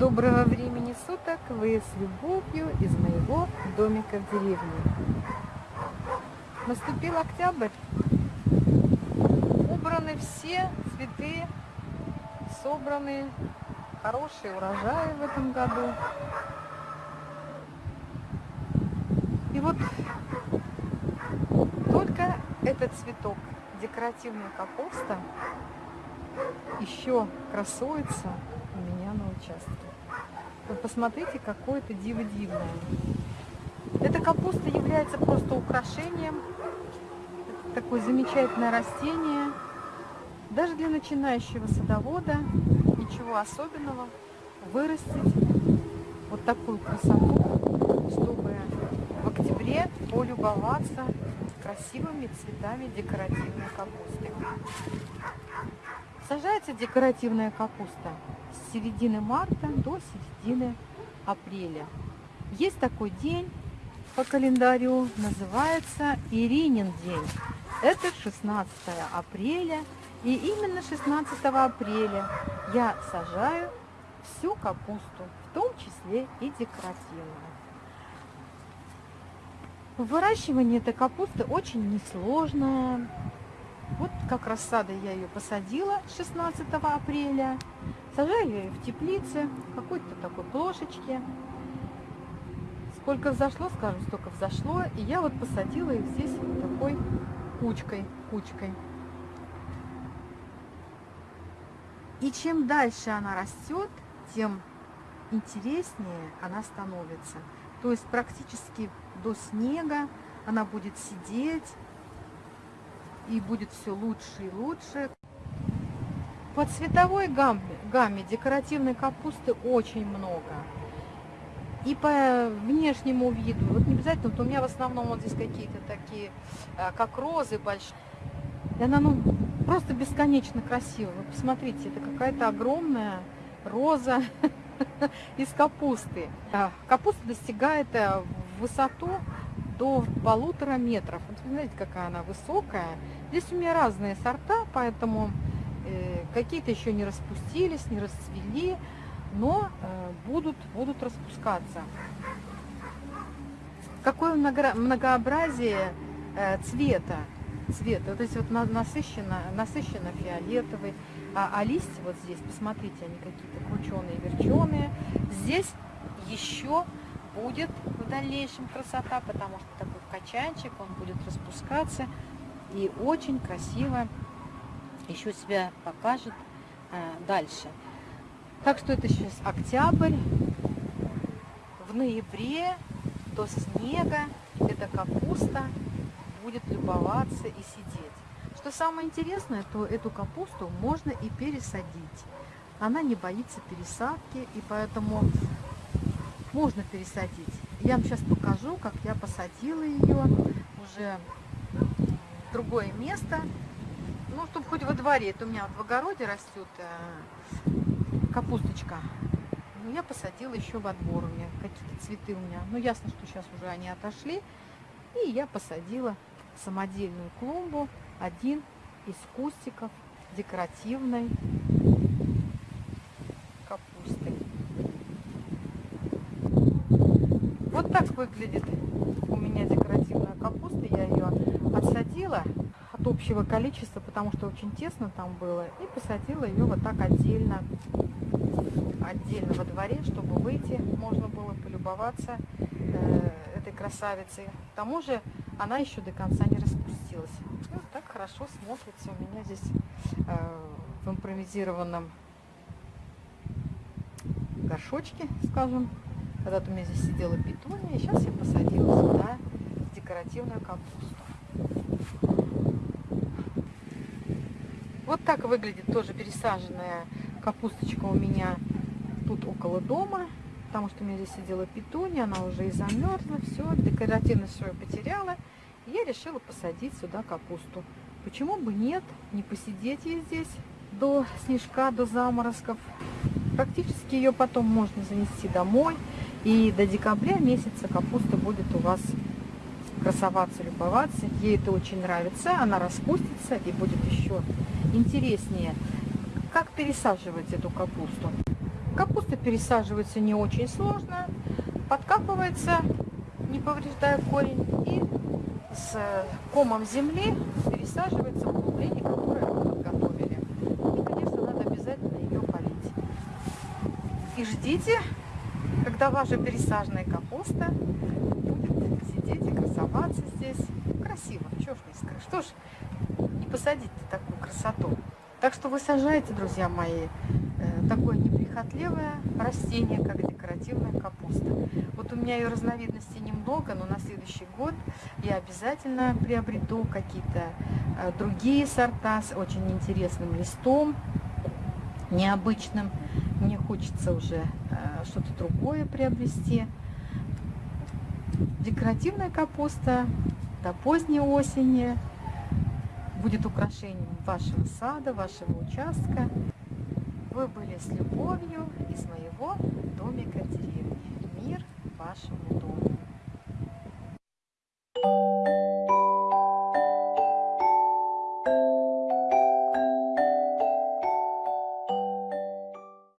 Доброго времени суток! Вы с любовью из моего домика в деревне. Наступил октябрь. Убраны все цветы, собраны хорошие урожаи в этом году. И вот этот цветок, декоративная капуста, еще красуется у меня на участке. Вы посмотрите, какое это диво дивное. Эта капуста является просто украшением. Это такое замечательное растение. Даже для начинающего садовода ничего особенного вырастить вот такую красоту, чтобы в октябре полюбоваться красивыми цветами декоративной капусты. Сажается декоративная капуста с середины марта до середины апреля. Есть такой день по календарю, называется Иринин день. Это 16 апреля. И именно 16 апреля я сажаю всю капусту, в том числе и декоративную. Выращивание этой капусты очень несложное. Вот как рассада я ее посадила 16 апреля. Сажаю ее в теплице, какой-то такой плошечке. Сколько взошло, скажем, столько взошло. И я вот посадила их здесь такой кучкой, кучкой. И чем дальше она растет, тем интереснее она становится. То есть практически до снега она будет сидеть, и будет все лучше и лучше. По цветовой гамме, гамме декоративной капусты очень много. И по внешнему виду, вот не обязательно, вот у меня в основном вот здесь какие-то такие, э, как розы большие. И она ну, просто бесконечно красивая. Вы посмотрите, это какая-то огромная роза из капусты. Капуста достигает высоту до полутора метров. Вот вы знаете, какая она высокая. Здесь у меня разные сорта, поэтому э, какие-то еще не распустились, не расцвели, но э, будут, будут распускаться. Какое многообразие э, цвета, цвета. Вот здесь вот насыщенно, насыщенно фиолетовый, а, а листья вот здесь, посмотрите, они какие-то крученые, верченые. Здесь еще будет в дальнейшем красота, потому что такой качанчик, он будет распускаться и очень красиво еще себя покажет э, дальше. Так что это сейчас октябрь. В ноябре до снега эта капуста будет любоваться и сидеть. Что самое интересное, то эту капусту можно и пересадить. Она не боится пересадки, и поэтому можно пересадить. Я вам сейчас покажу, как я посадила ее уже в другое место. Ну, чтобы хоть во дворе. Это у меня в огороде растет э, капусточка. Но я посадила еще во двор. У меня какие-то цветы у меня. Ну, ясно, что сейчас уже они отошли. И я посадила самодельную клумбу. Один из кустиков декоративной капусты. Вот так выглядит у меня декоративная капуста. Я ее отсадила от общего количества, потому что очень тесно там было. И посадила ее вот так отдельно, отдельно во дворе, чтобы выйти, можно было полюбоваться э, этой красавицей. К тому же она еще до конца не распустилась. И вот так хорошо смотрится у меня здесь э, в импровизированном горшочке, скажем. Когда-то у меня здесь сидела петуния, сейчас я посадила сюда декоративную капусту. Вот так выглядит тоже пересаженная капусточка у меня тут около дома, потому что у меня здесь сидела петуния, она уже и замерзла, все, декоративность свою потеряла. Я решила посадить сюда капусту. Почему бы нет, не посидеть ей здесь до снежка, до заморозков. Практически ее потом можно занести домой. И до декабря месяца капуста будет у вас красоваться, любоваться. Ей это очень нравится, она распустится и будет еще интереснее. Как пересаживать эту капусту? Капуста пересаживается не очень сложно, подкапывается, не повреждая корень, и с комом земли пересаживается И ждите, когда ваша пересаженная капуста будет сидеть и красоваться здесь. Красиво, что ж не скажешь, что ж не посадить такую красоту. Так что вы сажаете, друзья мои, э, такое неприхотливое растение, как декоративная капуста. Вот у меня ее разновидностей немного, но на следующий год я обязательно приобрету какие-то э, другие сорта с очень интересным листом, необычным. Мне хочется уже э, что-то другое приобрести. Декоративная капуста до поздней осени будет украшением вашего сада, вашего участка. Вы были с любовью из моего домика деревни.